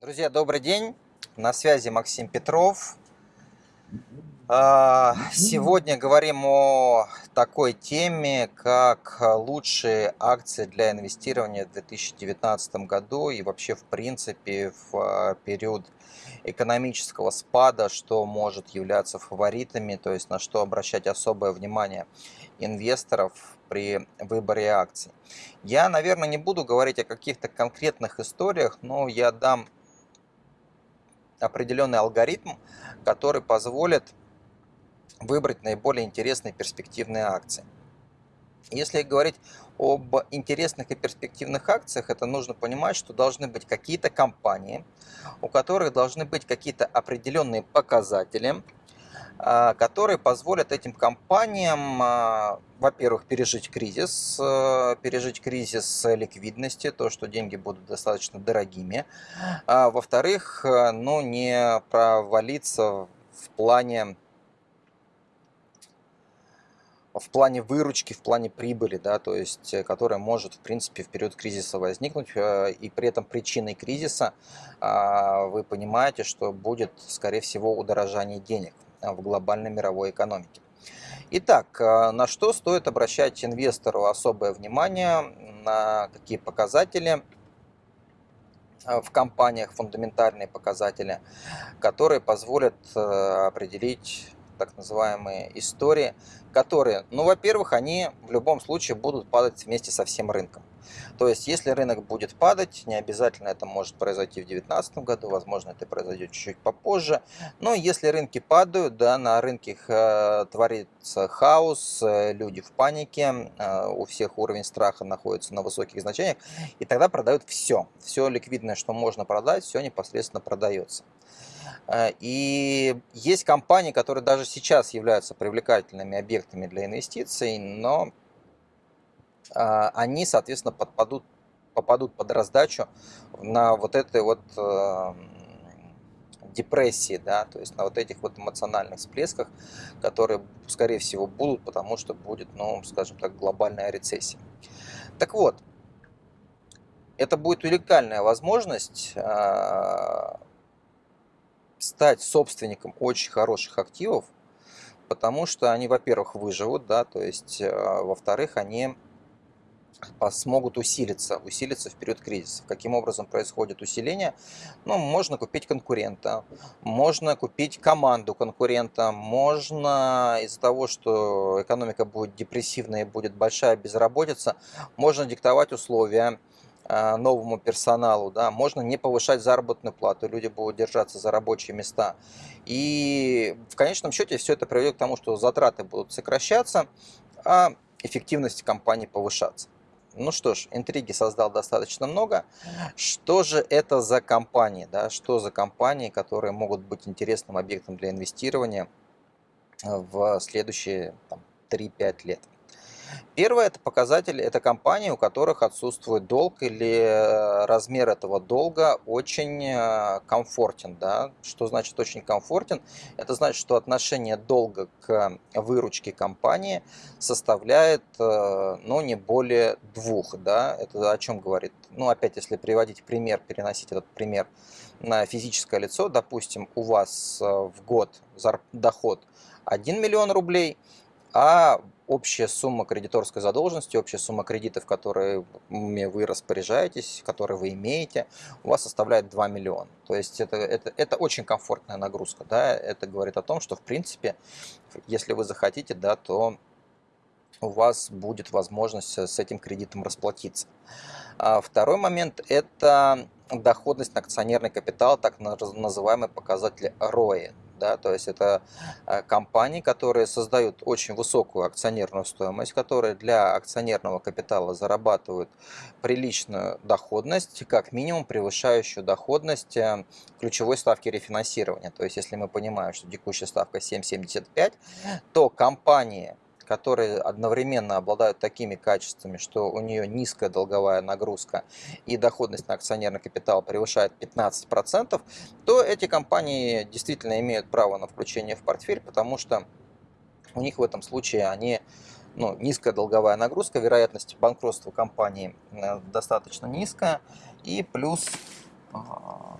Друзья, добрый день. На связи Максим Петров. А, сегодня говорим о такой теме, как лучшие акции для инвестирования в 2019 году и вообще в принципе в а, период экономического спада, что может являться фаворитами, то есть на что обращать особое внимание инвесторов при выборе акций. Я, наверное, не буду говорить о каких-то конкретных историях, но я дам определенный алгоритм, который позволит выбрать наиболее интересные перспективные акции. Если говорить об интересных и перспективных акциях, это нужно понимать, что должны быть какие-то компании, у которых должны быть какие-то определенные показатели, которые позволят этим компаниям, а, во-первых, пережить кризис, а, пережить кризис ликвидности, то, что деньги будут достаточно дорогими, во-вторых, ну, не провалиться в плане в плане выручки, в плане прибыли, да, то есть, э, которая может, в принципе, в период кризиса возникнуть, э, и при этом причиной кризиса а, вы понимаете, что будет, скорее всего, удорожание денег в глобальной мировой экономике. Итак, э, на что стоит обращать инвестору особое внимание, на какие показатели в компаниях, фундаментальные показатели, которые позволят определить так называемые истории, которые, ну, во-первых, они в любом случае будут падать вместе со всем рынком. То есть, если рынок будет падать, не обязательно это может произойти в 2019 году, возможно, это произойдет чуть-чуть попозже. Но если рынки падают, да, на рынке э, творится хаос, э, люди в панике, э, у всех уровень страха находится на высоких значениях, и тогда продают все. Все ликвидное, что можно продать, все непосредственно продается. И есть компании, которые даже сейчас являются привлекательными объектами для инвестиций, но они, соответственно, подпадут, попадут под раздачу на вот этой вот эм, депрессии, да, то есть на вот этих вот эмоциональных всплесках, которые, скорее всего, будут, потому что будет, ну, скажем так, глобальная рецессия. Так вот, это будет уникальная возможность а, стать собственником очень хороших активов, потому что они, во-первых, выживут, да, то есть, э, во-вторых, они смогут усилиться, усилиться в период кризиса. Каким образом происходит усиление? Ну, можно купить конкурента, можно купить команду конкурента, можно из-за того, что экономика будет депрессивная и будет большая безработица, можно диктовать условия, Э, новому персоналу, да, можно не повышать заработную плату, люди будут держаться за рабочие места. И в конечном счете все это приведет к тому, что затраты будут сокращаться, а эффективность компании повышаться. Ну что ж, интриги создал достаточно много. Что же это за компании? Да? Что за компании, которые могут быть интересным объектом для инвестирования в следующие 3-5 лет? Первое – это показатель, это компании, у которых отсутствует долг или э, размер этого долга очень э, комфортен. Да? Что значит очень комфортен? Это значит, что отношение долга к выручке компании составляет э, ну, не более двух. Да? Это о чем говорит? Ну, опять, если приводить пример, переносить этот пример на физическое лицо, допустим, у вас в год доход 1 миллион рублей, а общая сумма кредиторской задолженности, общая сумма кредитов, которыми вы распоряжаетесь, которые вы имеете, у вас составляет 2 миллиона. То есть это, это, это очень комфортная нагрузка. Да? Это говорит о том, что в принципе, если вы захотите, да, то у вас будет возможность с этим кредитом расплатиться. А второй момент – это доходность на акционерный капитал, так называемый показатель ROE да, то есть это э, компании, которые создают очень высокую акционерную стоимость, которые для акционерного капитала зарабатывают приличную доходность, как минимум превышающую доходность э, ключевой ставки рефинансирования. То есть если мы понимаем, что текущая ставка 7,75, то компании, которые одновременно обладают такими качествами, что у нее низкая долговая нагрузка и доходность на акционерный капитал превышает 15%, то эти компании действительно имеют право на включение в портфель, потому что у них в этом случае они ну, низкая долговая нагрузка, вероятность банкротства компании э, достаточно низкая, и плюс а,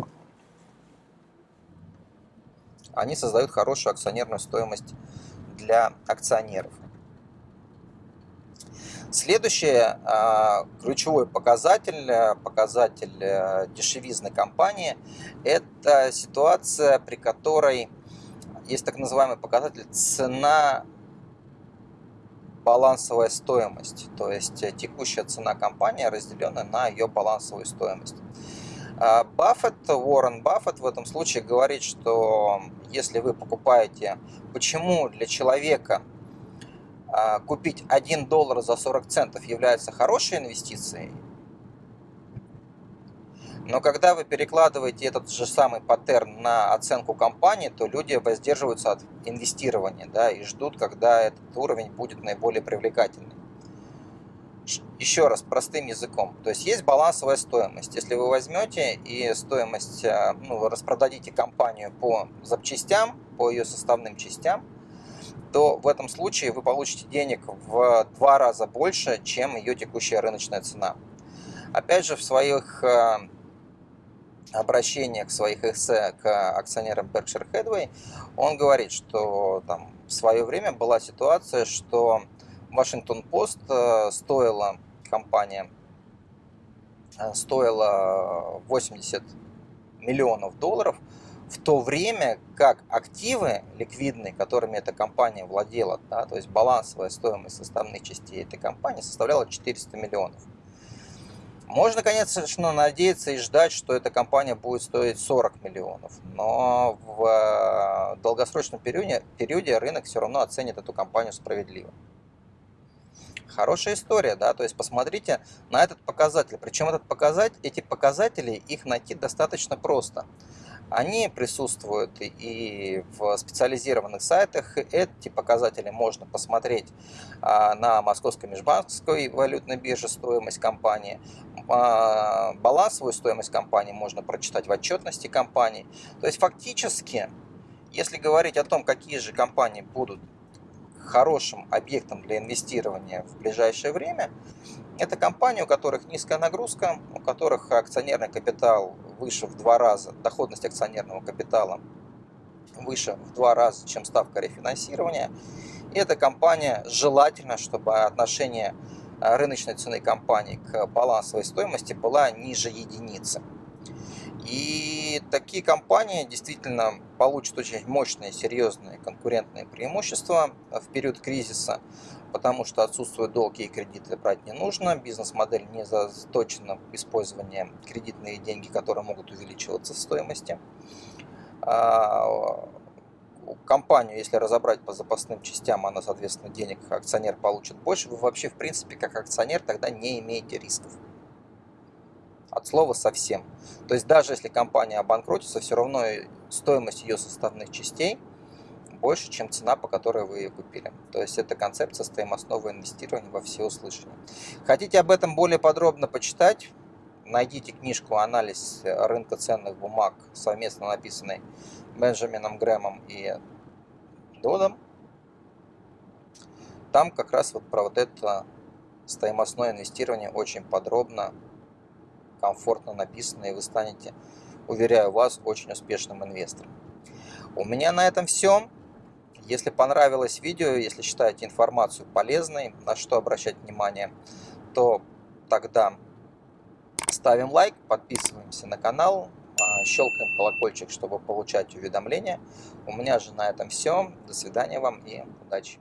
они создают хорошую акционерную стоимость для акционеров. Следующий а, ключевой показатель, э, показатель э, дешевизны компании, это ситуация, при которой есть так называемый показатель цена балансовая стоимость, то есть э, текущая цена компании, разделенная на ее балансовую стоимость. А, Баффет, Уоррен Баффет в этом случае говорит, что если вы покупаете, почему для человека купить 1 доллар за 40 центов является хорошей инвестицией, но когда вы перекладываете этот же самый паттерн на оценку компании, то люди воздерживаются от инвестирования да, и ждут, когда этот уровень будет наиболее привлекательный. Еще раз, простым языком. То есть есть балансовая стоимость. Если вы возьмете и стоимость, э, ну, распродадите компанию по запчастям, по ее составным частям, то в этом случае вы получите денег в два раза больше, чем ее текущая рыночная цена. Опять же, в своих э, обращениях своих эссе к акционерам Berkshire Hathaway, он говорит, что там в свое время была ситуация, что Вашингтон Пост э, стоила компания э, стоила 80 миллионов долларов, в то время как активы ликвидные, которыми эта компания владела, да, то есть балансовая стоимость составных частей этой компании составляла 400 миллионов. Можно, конечно, надеяться и ждать, что эта компания будет стоить 40 миллионов, но в э, долгосрочном периоде, периоде рынок все равно оценит эту компанию справедливо. Хорошая история, да, то есть посмотрите на этот показатель. Причем этот показатель, эти показатели, их найти достаточно просто. Они присутствуют и в специализированных сайтах. Эти показатели можно посмотреть а, на Московской межбанковской валютной бирже стоимость компании. А, балансовую стоимость компании можно прочитать в отчетности компании. То есть фактически, если говорить о том, какие же компании будут хорошим объектом для инвестирования в ближайшее время, это компании, у которых низкая нагрузка, у которых акционерный капитал выше в два раза, доходность акционерного капитала выше в два раза, чем ставка рефинансирования. И эта компания желательно, чтобы отношение э, рыночной цены компании к балансовой стоимости была ниже единицы. И такие компании действительно получат очень мощные, серьезные конкурентные преимущества в период кризиса, потому что отсутствуют долги и кредиты брать не нужно, бизнес-модель не заточена в кредитные деньги, которые могут увеличиваться в стоимости. А, компанию, если разобрать по запасным частям, она, соответственно, денег акционер получит больше, вы вообще, в принципе, как акционер тогда не имеете рисков от слова совсем. То есть даже если компания обанкротится, все равно стоимость ее составных частей больше, чем цена, по которой вы ее купили. То есть это концепция стоимостного инвестирования во все всеуслышание. Хотите об этом более подробно почитать? Найдите книжку «Анализ рынка ценных бумаг», совместно написанной Бенджамином Грэмом и Додом. Там как раз вот про вот это стоимостное инвестирование очень подробно комфортно написано, и вы станете, уверяю вас, очень успешным инвестором. У меня на этом все. Если понравилось видео, если считаете информацию полезной, на что обращать внимание, то тогда ставим лайк, подписываемся на канал, а, щелкаем колокольчик, чтобы получать уведомления. У меня же на этом все. До свидания вам и удачи!